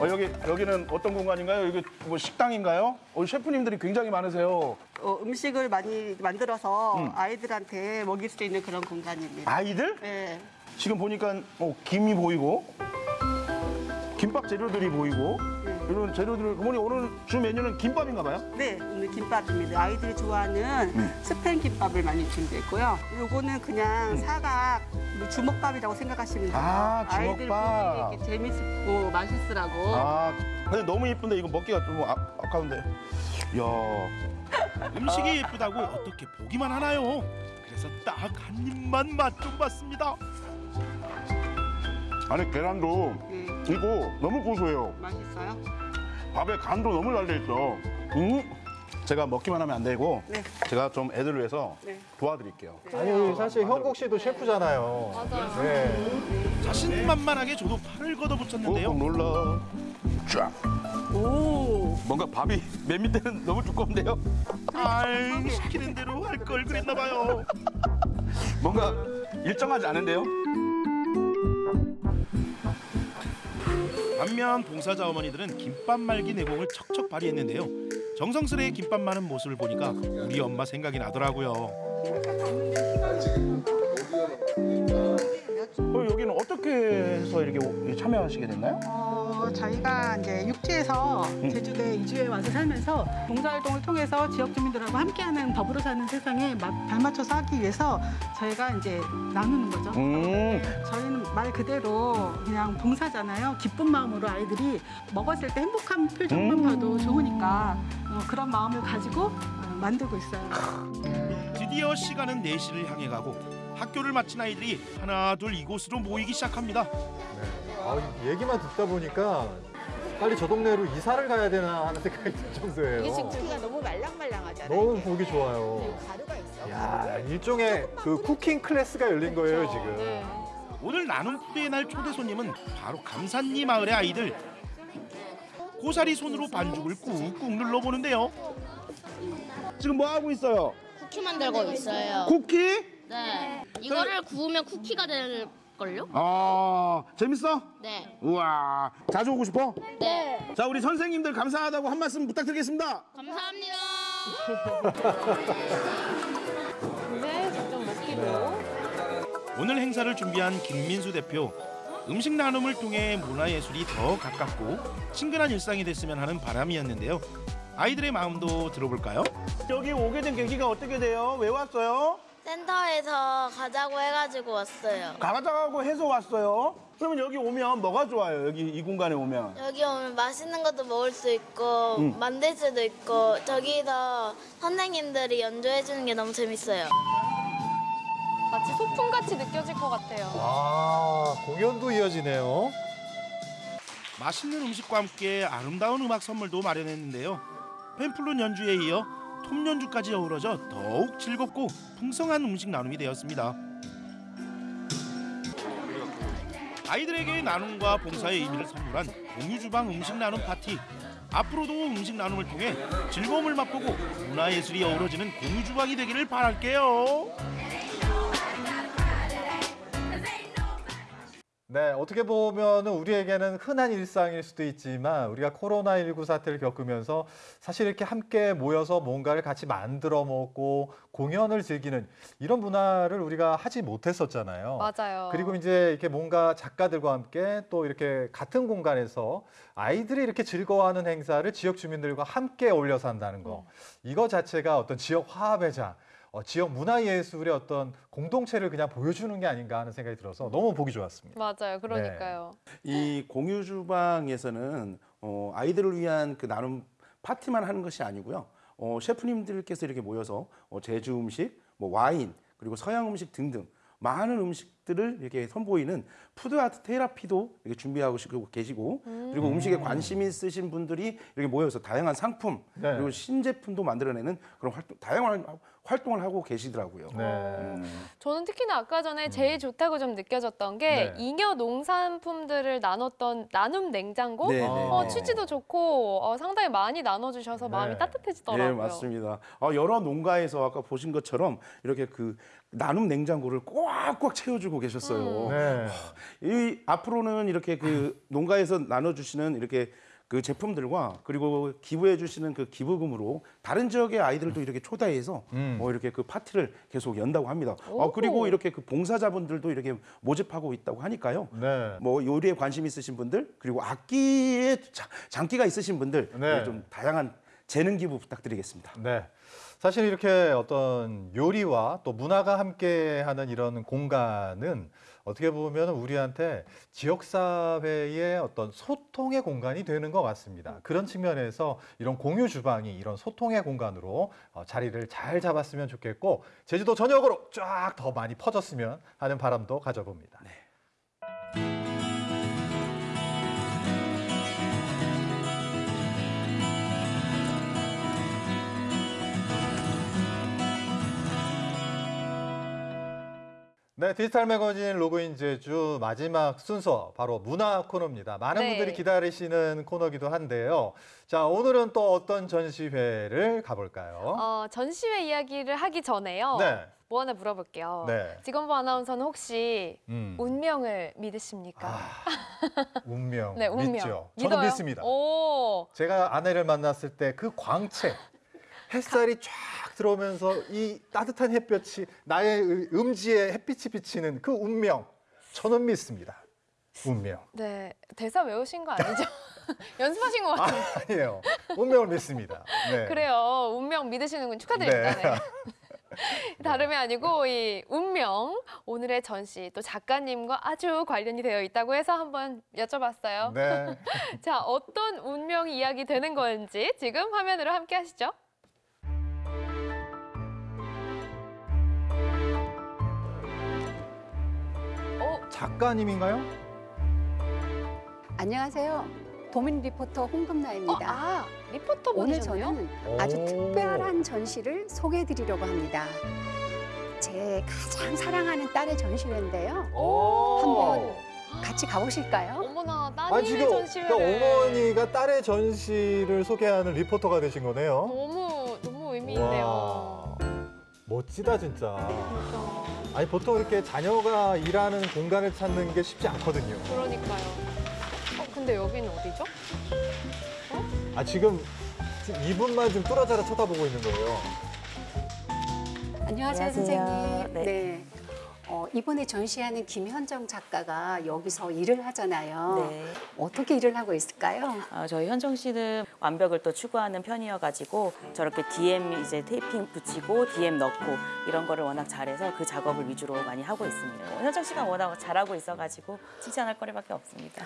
어, 여기 여기는 어떤 공간인가요? 여기 뭐 식당인가요? 어, 셰프님들이 굉장히 많으세요. 어, 음식을 많이 만들어서 음. 아이들한테 먹일 수 있는 그런 공간입니다. 아이들? 네. 지금 보니까 어, 김이 보이고 김밥 재료들이 보이고 이런 재료들 어머니 오늘 주 메뉴는 김밥인가 봐요? 네, 오늘 김밥입니다. 아이들이 좋아하는 음. 스팸 김밥을 많이 준비했고요. 요거는 그냥 사각 뭐 주먹밥이라고 생각하시면 돼요. 아, 아이들 주먹밥. 보기 이렇게 재밌고 맛있으라고. 아 근데 너무 예쁜데 이거 먹기가 좀 아, 아까운데. 야 음식이 예쁘다고 어떻게 보기만 하나요? 그래서 딱 한 입만 맛 좀 봤습니다. 안에 계란도 이거 너무 고소해요. 맛있어요? 밥에 간도 너무 잘돼 있어. 음. 제가 먹기만 하면 안 되고 네. 제가 좀 애들을 위해서 네. 도와드릴게요. 아니 사실 형국 씨도 셰프잖아요. 맞아요. 네. 자신만만하게 저도 팔을 걷어붙였는데요. 어, 놀라. 쫙. 오. 뭔가 밥이 맨 밑에는 너무 두꺼운데요? 아이 시키는 대로 할 걸 그랬나 봐요. 뭔가 일정하지 않은데요? 반면 봉사자 어머니들은 김밥 말기 내공을 척척 발휘했는데요. 정성스레 김밥 마는 모습을 보니까 우리 엄마 생각이 나더라고요. 어, 여기는 어떻게 해서 이렇게 참여하시게 됐나요? 어, 저희가 이제 육지에서 음. 제주도에 이주해 와서 살면서 봉사활동을 통해서 지역 주민들하고 함께하는 더불어 사는 세상에 마- 발맞춰서 하기 위해서 저희가 이제 나누는 거죠. 음. 저희는 말 그대로 그냥 봉사잖아요. 기쁜 마음으로 아이들이 먹었을 때 행복한 표정만 음. 봐도 좋으니까 어, 그런 마음을 가지고 어, 만들고 있어요. 드디어 시간은 4시를 향해 가고 학교를 마친 아이들이 하나 둘 이곳으로 모이기 시작합니다. 아, 이 얘기만 듣다 보니까 빨리 저 동네로 이사를 가야 되나 하는 생각이 들 정도예요. 이게 지금 고기가 너무 말랑말랑하잖아요. 너무 보기 좋아요. 가루가 있어. 야, 일종의 그 쿠킹 클래스가 열린 거예요, 지금. 오늘 나눔 푸드의 날 초대 손님은 바로 감산리 마을의 아이들. 고사리 손으로 반죽을 꾹꾹 눌러보는데요. 지금 뭐 하고 있어요? 쿠키 만들고 있어요. 쿠키? 네. 이거를 구우면 쿠키가 될 걸요? 아 재밌어? 네. 우와 자주 오고 싶어? 네. 자 우리 선생님들 감사하다고 한 말씀 부탁드리겠습니다. 감사합니다. 네, 직접 먹기도. 오늘 행사를 준비한 김민수 대표. 음식 나눔을 통해 문화예술이 더 가깝고 친근한 일상이 됐으면 하는 바람이었는데요. 아이들의 마음도 들어볼까요? 여기 오게 된 계기가 어떻게 돼요? 왜 왔어요? 센터에서 가자고 해가지고 왔어요. 가가자고 해서 왔어요. 그러면 여기 오면 뭐가 좋아요? 여기 이 공간에 오면 여기 오면 맛있는 것도 먹을 수 있고 음. 만들 수도 있고 저기서 선생님들이 연주해 주는 게 너무 재밌어요. 마치 소풍같이 느껴질 것 같아요. 아, 공연도 이어지네요. 맛있는 음식과 함께 아름다운 음악 선물도 마련했는데요. 펜플론 연주에 이어 톱 연주까지 어우러져 더욱 즐겁고 풍성한 음식 나눔이 되었습니다. 아이들에게 나눔과 봉사의 의미를 선물한 공유주방 음식 나눔 파티. 앞으로도 음식 나눔을 통해 즐거움을 맛보고 문화예술이 어우러지는 공유주방이 되기를 바랄게요. 네, 어떻게 보면은 우리에게는 흔한 일상일 수도 있지만 우리가 코로나19 사태를 겪으면서 사실 이렇게 함께 모여서 뭔가를 같이 만들어 먹고 공연을 즐기는 이런 문화를 우리가 하지 못했었잖아요. 맞아요. 그리고 이제 이렇게 뭔가 작가들과 함께 또 이렇게 같은 공간에서 아이들이 이렇게 즐거워하는 행사를 지역 주민들과 함께 어울려서 한다는 거. 이거 자체가 어떤 지역 화합의 장, 어, 지역 문화예술의 어떤 공동체를 그냥 보여주는 게 아닌가 하는 생각이 들어서 너무 보기 좋았습니다. 맞아요. 그러니까요. 이 공유 주방에서는 어, 아이들을 위한 그 나눔 파티만 하는 것이 아니고요. 어, 셰프님들께서 이렇게 모여서 어, 제주 음식, 뭐 와인, 그리고 서양 음식 등등 많은 음식 음식들을 이렇게 선보이는 food art therapy도 이렇게 준비하고 시고 계시고 그리고 음식에 관심 있으신 분들이 이렇게 모여서 다양한 상품 네. 그리고 신제품도 만들어내는 그런 활동 다양한 활동을 하고 계시더라고요. 네. 음. 저는 특히나 아까 전에 제일 좋다고 좀 느껴졌던 게 네. 잉여 농산품들을 나눴던 나눔 냉장고 네, 네, 어, 네. 취지도 좋고 어, 상당히 많이 나눠주셔서 마음이 따뜻해지더라고요. 예, 맞습니다. 어, 여러 농가에서 아까 보신 것처럼 이렇게 그 나눔 냉장고를 꽉꽉 채워주고 계셨어요. 네. 이 앞으로는 이렇게 그 농가에서 나눠주시는 이렇게 그 제품들과 그리고 기부해 주시는 그 기부금으로 다른 지역의 아이들도 이렇게 초대해서 음. 어, 이렇게 그 파티를 계속 연다고 합니다. 어, 오. 그리고 이렇게 그 봉사자분들도 이렇게 모집하고 있다고 하니까요. 네. 뭐 요리에 관심 있으신 분들 그리고 악기에 자- 장기가 있으신 분들 네. 좀 다양한 재능 기부 부탁드리겠습니다. 네. 사실 이렇게 어떤 요리와 또 문화가 함께하는 이런 공간은 어떻게 보면 우리한테 지역사회의 어떤 소통의 공간이 되는 것 같습니다. 그런 측면에서 이런 공유 주방이 이런 소통의 공간으로 어, 자리를 잘 잡았으면 좋겠고 제주도 전역으로 쫙 더 많이 퍼졌으면 하는 바람도 가져봅니다. 네, 디지털 매거진 로그인 제주 마지막 순서 바로 문화 코너입니다. 많은 네. 분들이 기다리시는 코너기도 한데요. 자, 오늘은 또 어떤 전시회를 가볼까요? 어, 전시회 이야기를 하기 전에요. 네. 뭐 하나 물어볼게요. 네. 지건부 아나운서는 혹시 음. 운명을 믿으십니까? 운명 네, 운명. 믿죠. 저는 믿어요? 믿습니다. 오. 제가 아내를 만났을 때 그 광채, 햇살이 쫙 들어오면서 이 따뜻한 햇볕이 나의 의- 음지에 햇빛이 비치는 그 운명, 저는 믿습니다. 운명. 네, 대사 외우신 거 아니죠? 연습하신 것 같은데. 아니에요. 운명을 믿습니다. 네. 그래요. 운명 믿으시는군 축하드립니다. 네. 네. 다름이 아니고 이 운명 오늘의 전시 또 작가님과 아주 관련이 되어 있다고 해서 한번 여쭤봤어요. 네. 자, 어떤 운명이 이야기 되는 건지 지금 화면으로 함께 하시죠. 작가님인가요? 안녕하세요. 도민 리포터 홍금나입니다. 아, 리포터 오늘? 저는 아주 오. 특별한 전시를 소개해드리려고 합니다. 제 가장 사랑하는 딸의 전시회인데요. 한번 같이 가보실까요? 어머나 아, 따님의 지금 전시회를 그러니까 어머니가 딸의 전시를 소개하는 리포터가 되신 거네요. 너무 너무 의미 있네요. 와, 멋지다 진짜. 아니 보통 이렇게 자녀가 일하는 공간을 찾는 게 쉽지 않거든요. 그러니까요. 어, 근데 여기는 어디죠? 아 지금 이분만 좀 뚫어져라 쳐다보고 있는 거예요. 안녕하세요, 안녕하세요. 선생님. 네. 네. 어, 이번에 전시하는 김현정 작가가 여기서 일을 하잖아요. 네. 어떻게 일을 하고 있을까요? 어, 저희 현정 씨는 완벽을 또 추구하는 편이어가지고 저렇게 DM 이제 테이핑 붙이고 DM 넣고 이런 거를 워낙 잘해서 그 작업을 위주로 많이 하고 있습니다. 어, 현정 씨가 워낙 잘하고 있어가지고 칭찬할 거리밖에 없습니다.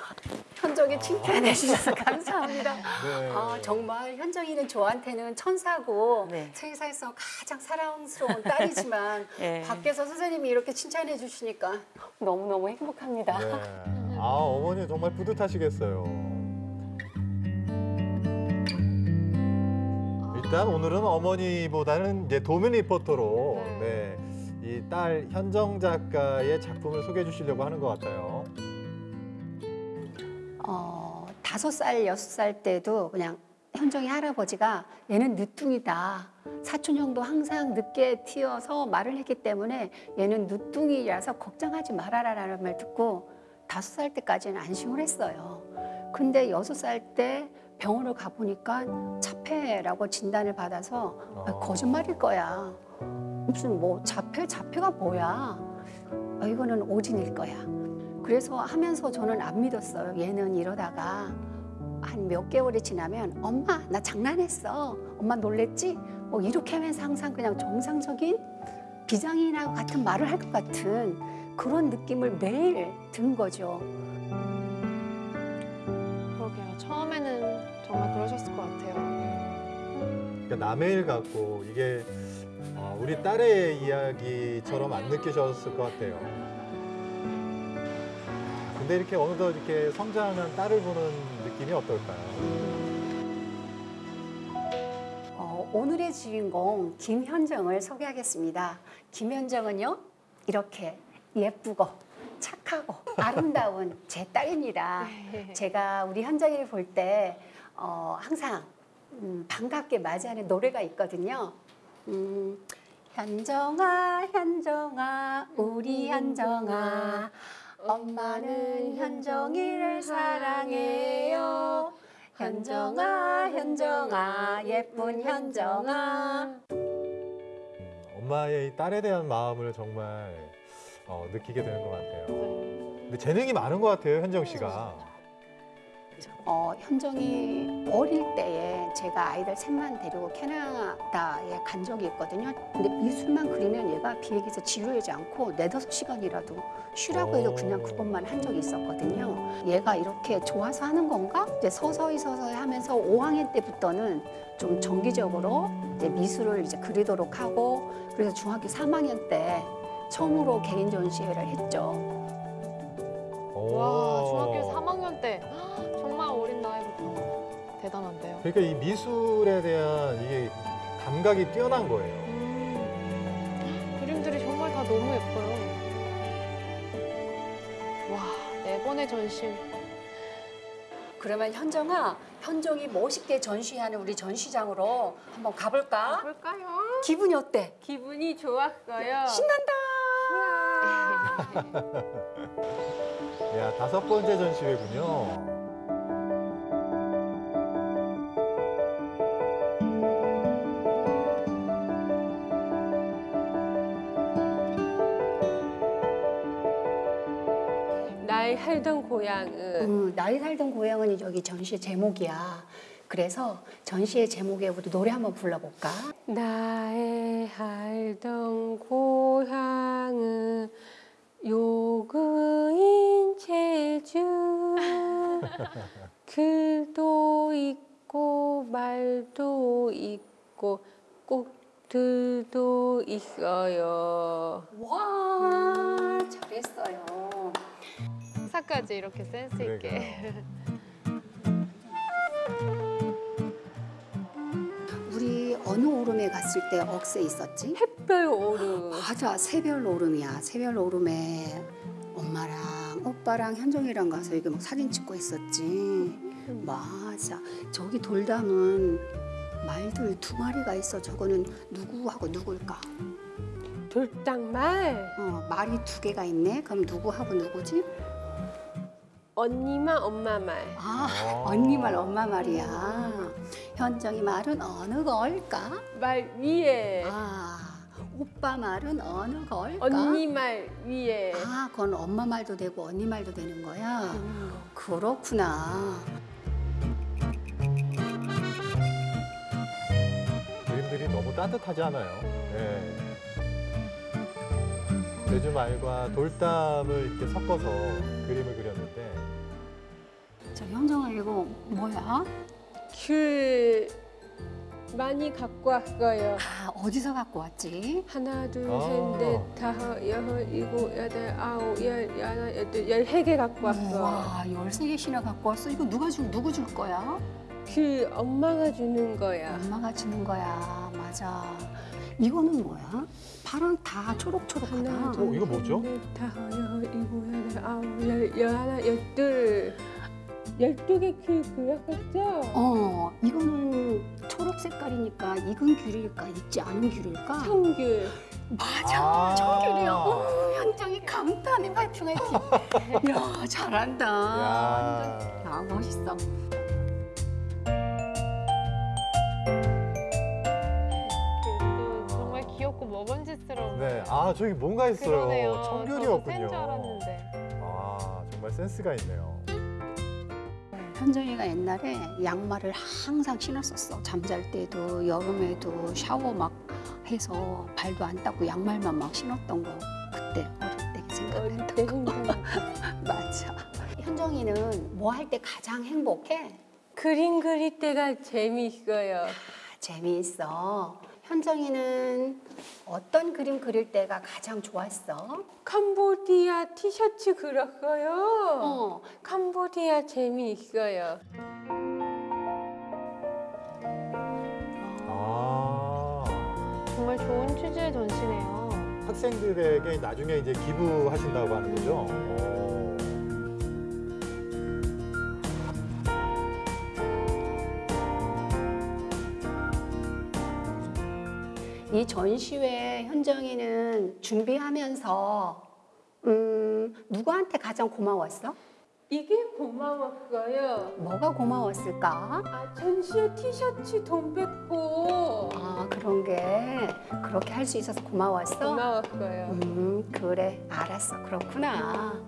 현정이 칭찬해 주셔서 감사합니다. 네. 아, 정말 현정이는 저한테는 천사고 세상에서 가장 사랑스러운 딸이지만 네. 밖에서 선생님이 이렇게 칭찬 해 주시니까 너무너무 행복합니다. 네. 아 어머니 정말 뿌듯하시겠어요. 일단 오늘은 어머니보다는 이제 도민 리포터로 네. 이 딸 현정 작가의 작품을 소개해 주시려고 하는 것 같아요. 어, 다섯 살, 여섯 살 때도 그냥 현정이 할아버지가 얘는 늦둥이다. 사촌 형도 항상 늦게 튀어서 말을 했기 때문에 얘는 늦둥이라서 걱정하지 말아라 라는 말 듣고 다섯 살 때까지는 안심을 했어요. 근데 여섯 살 때 병원을 가보니까 자폐라고 진단을 받아서 아, 거짓말일 거야. 무슨 뭐 자폐, 자폐가 뭐야. 아, 이거는 오진일 거야. 그래서 하면서 저는 안 믿었어요. 얘는 이러다가 한 몇 개월이 지나면 엄마 나 장난했어. 엄마 놀랬지? 뭐 이렇게 하면서 항상 그냥 정상적인 비장이나 같은 말을 할 것 같은 그런 느낌을 매일 든 거죠. 그러게요. 처음에는 정말 그러셨을 것 같아요. 그러니까 남의 일 같고 이게 어, 우리 딸의 이야기처럼 안 느끼셨을 것 같아요. 근데 이렇게 어느덧 이렇게 성장한 딸을 보는 느낌이 어떨까요? 어, 오늘의 주인공 김현정을 소개하겠습니다. 김현정은요 이렇게 예쁘고 착하고 아름다운 제 딸입니다. 제가 우리 현정이를 볼때 어, 항상 음, 반갑게 맞이하는 노래가 있거든요. 음, 현정아 현정아 우리 현정아 엄마는 현정이를 사랑해요. 현정아 현정아 예쁜 현정아 엄마의 이 딸에 대한 마음을 정말 어, 느끼게 되는 것 같아요. 근데 재능이 많은 것 같아요, 현정 씨가. 어, 현정이 어릴 때에 제가 아이들 셋만 데리고 캐나다에 간 적이 있거든요. 근데 미술만 그리면 얘가 비행기에서 지루하지 않고 네다섯 시간이라도 쉬라고 해도 그냥 그것만 한 적이 있었거든요. 얘가 이렇게 좋아서 하는 건가? 이제 서서히 서서히 하면서 5학년 때부터는 좀 정기적으로 이제 미술을 이제 그리도록 하고 그래서 중학교 3학년 때 처음으로 개인 전시회를 했죠. 와, 중학교 3학년 때 정말 어린 나이부터 대단한데요. 그러니까 이 미술에 대한 이게 감각이 뛰어난 거예요. 그림들이 정말 다 너무 예뻐요. 와, 네 번의 전시. 그러면 현정아, 현정이 멋있게 전시하는 우리 전시장으로 한번 가볼까? 볼까요? 기분이 어때? 기분이 좋았어요. 신난다. 야, 다섯 번째 전시회군요. 살던 고향은 음, 나이 살던 고향은 여기 전시의 제목이야. 그래서 전시의 제목에 우리 노래 한번 불러볼까? 나의 살던 고향은 요그인 제주 글도 있고 말도 있고 꽃들도 있어요. 와, 잘했어요. 사까지 이렇게 센스 있게. 우리 어느 오름에 갔을 때 억새 있었지? 햇별 오름. 맞아, 새별 오름이야. 새별 오름에 엄마랑 오빠랑 현정이랑 가서 이게 막 사진 찍고 있었지. 맞아. 저기 돌담은 말들 두 마리가 있어. 저거는 누구하고 누굴까? 돌당말. 어, 말이 두 개가 있네. 그럼 누구하고 누구지? 언니만 엄마 말. 아, 언니 말, 엄마 말이야. 현정이 말은 어느 걸까? 말 위에. 아, 오빠 말은 어느 걸까? 언니 말 위에. 아, 그건 엄마 말도 되고 언니 말도 되는 거야. 그렇구나. 그림들이 너무 따뜻하지 않아요? 예. 제주 말과 돌담을 이렇게 섞어서 그림을 그렸는데 저 현정아 이거 뭐야? 귤 많이 갖고 왔어요. 아, 어디서 갖고 왔지? 하나, 둘, 아. 셋, 넷, 다섯, 여섯, 일곱, 여덟, 아홉, 열, 열하나, 열둘, 열세 개 갖고 왔어. 와, 13개씩이나 갖고 왔어. 이거 누가 줄, 누구 줄 거야? 그 엄마가 주는 거야. 엄마가 주는 거야. 맞아. 이거는 뭐야? 파란 다 초록초록하다. 하나, 어, 둘, 이거 뭐죠? 셋, 넷, 다섯, 여섯, 일곱, 여덟, 아홉, 열, 열하나, 열둘. 열두 개귤 그렸었죠? 어, 이거는 초록 색깔이니까 익은 귤일까, 익지 않은 귤일까? 청귤. 맞아, 아. 청귤이야. 어, 현정이 감탄해, 파이팅, 파이팅. 야, 잘한다. 야. 야, 멋있어. 또 정말 귀엽고 먹음직스러운. 네, 아 저기 뭔가 있어요. 그러네요. 청귤이었군요. 센줄 알았는데. 아 정말 센스가 있네요. 현정이가 옛날에 양말을 항상 신었었어. 잠잘 때도 여름에도 샤워 막 해서 발도 안 닦고 양말만 막 신었던 거 그때 어릴 때 생각났던 거. 맞아. 현정이는 뭐 할 때 가장 행복해? 그림 그릴 때가 재미있어요. 재미있어. 현정이는 어떤 그림 그릴 때가 가장 좋았어? 캄보디아 티셔츠 그렸어요. 어. 캄보디아 재미있어요. 아, 정말 좋은 취지의 전시네요. 학생들에게 나중에 이제 기부하신다고 하는 거죠? 어. 이 전시회 현정이는 준비하면서 음, 누구한테 가장 고마웠어? 이게 고마웠어요. 뭐가 고마웠을까? 아, 전시회 티셔츠 돈 뺏고 아 그런 게 그렇게 할 수 있어서 고마웠어? 고마웠어요. 음 그래 알았어 그렇구나.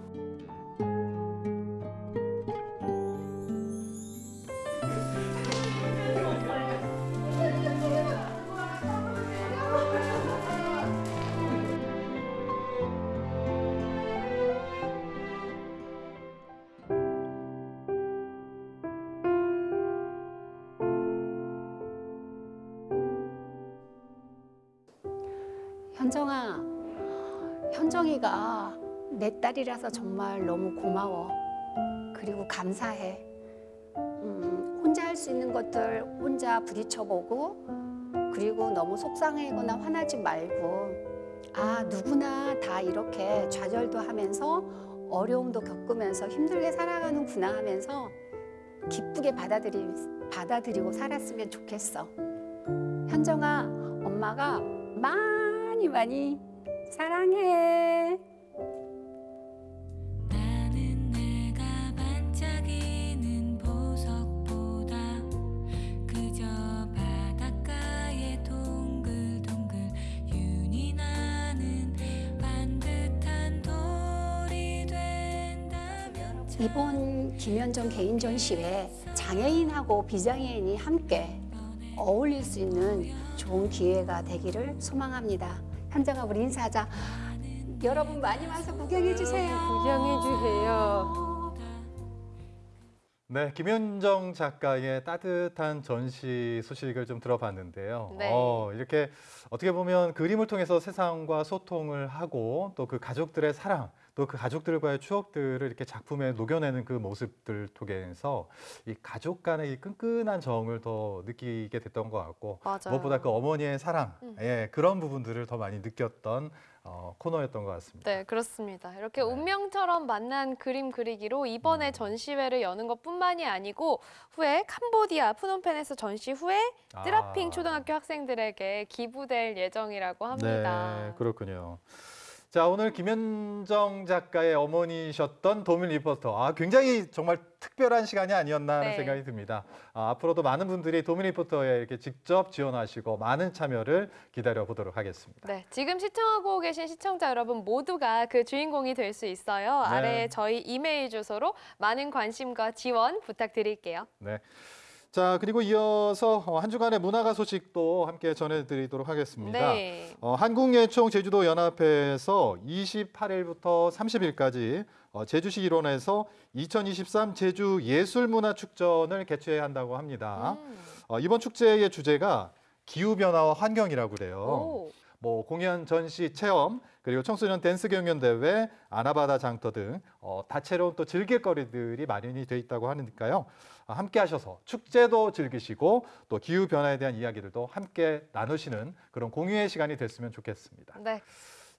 내 딸이라서 정말 너무 고마워. 그리고 감사해. 음, 혼자 할 수 있는 것들 혼자 부딪혀보고, 그리고 너무 속상해거나 화나지 말고, 아, 누구나 다 이렇게 좌절도 하면서 어려움도 겪으면서 힘들게 살아가는구나 하면서 기쁘게 받아들이, 받아들이고 살았으면 좋겠어. 현정아, 엄마가 많이 많이 사랑해. 이번 김현정 개인 전 시회 장애인하고 비장애인이 함께 어울릴 수 있는 좋은 기회가 되기를 소망합니다. 현정아 우리 인사하자. 여러분 많이 와서 구경해 주세요. 구경해 주세요. 네, 김현정 작가의 따뜻한 전시 소식을 좀 들어봤는데요. 네. 어, 이렇게 어떻게 보면 그림을 통해서 세상과 소통을 하고 또 그 가족들의 사랑, 또 그 가족들과의 추억들을 이렇게 작품에 녹여내는 그 모습들 통해서 이 가족 간의 이 끈끈한 정을 더 느끼게 됐던 것 같고 맞아요. 무엇보다 그 어머니의 사랑, 음. 예, 그런 부분들을 더 많이 느꼈던 어, 코너였던 것 같습니다. 네, 그렇습니다. 이렇게 운명처럼 만난 그림 그리기로 이번에 음. 전시회를 여는 것뿐만이 아니고 후에 캄보디아 프놈펜에서 전시 후에 아. 뜨라핑 초등학교 학생들에게 기부될 예정이라고 합니다. 네, 그렇군요. 자, 오늘 김현정 작가의 어머니셨던 도민 리포터. 아, 굉장히 정말 특별한 시간이 아니었나 하는 네. 생각이 듭니다. 아, 앞으로도 많은 분들이 도민 리포터에 이렇게 직접 지원하시고 많은 참여를 기다려 보도록 하겠습니다. 네, 지금 시청하고 계신 시청자 여러분 모두가 그 주인공이 될 수 있어요. 네. 아래에 저희 이메일 주소로 많은 관심과 지원 부탁드릴게요. 네. 자, 그리고 이어서 어, 한 주간의 문화가 소식도 함께 전해드리도록 하겠습니다. 네. 어, 한국예총 제주도 연합회에서 28일부터 30일까지 어, 제주시 일원에서 2023 제주 예술문화축전을 개최한다고 합니다. 음. 어, 이번 축제의 주제가 기후 변화와 환경이라고 그래요. 오. 뭐 공연, 전시, 체험, 그리고 청소년 댄스 경연 대회, 아나바다 장터 등 어, 다채로운 또 즐길거리들이 마련이 돼 있다고 하니까요. 아, 함께 하셔서 축제도 즐기시고 또 기후 변화에 대한 이야기들도 함께 나누시는 그런 공유의 시간이 됐으면 좋겠습니다. 네,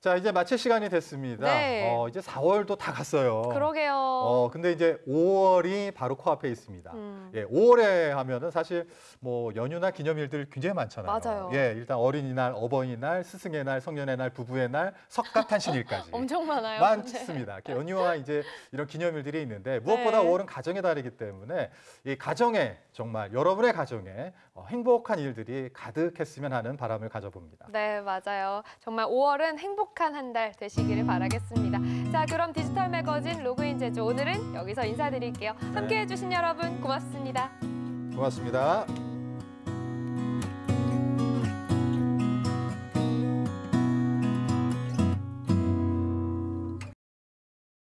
자, 이제 마칠 시간이 됐습니다. 네. 어, 이제 4월도 다 갔어요. 그러게요. 어, 근데 이제 5월이 바로 코앞에 있습니다. 음. 예, 5월에 하면은 사실 뭐 연휴나 기념일들 굉장히 많잖아요. 맞아요. 예, 일단 어린이날, 어버이날, 스승의 날, 성년의 날, 부부의 날, 석가탄신일까지. 엄청 많아요. 네. 많습니다. 이렇게 연휴와 이제 이런 기념일들이 있는데 무엇보다 네. 5월은 가정의 달이기 때문에 이 가정에 정말 여러분의 가정에 어, 행복한 일들이 가득했으면 하는 바람을 가져봅니다. 네, 맞아요. 정말 5월은 행복한 한 달 되시기를 바라겠습니다. 자, 그럼 디지털 매거진 로그인 제주 오늘은 여기서 인사드릴게요. 함께 해 주신 여러분 고맙습니다. 고맙습니다.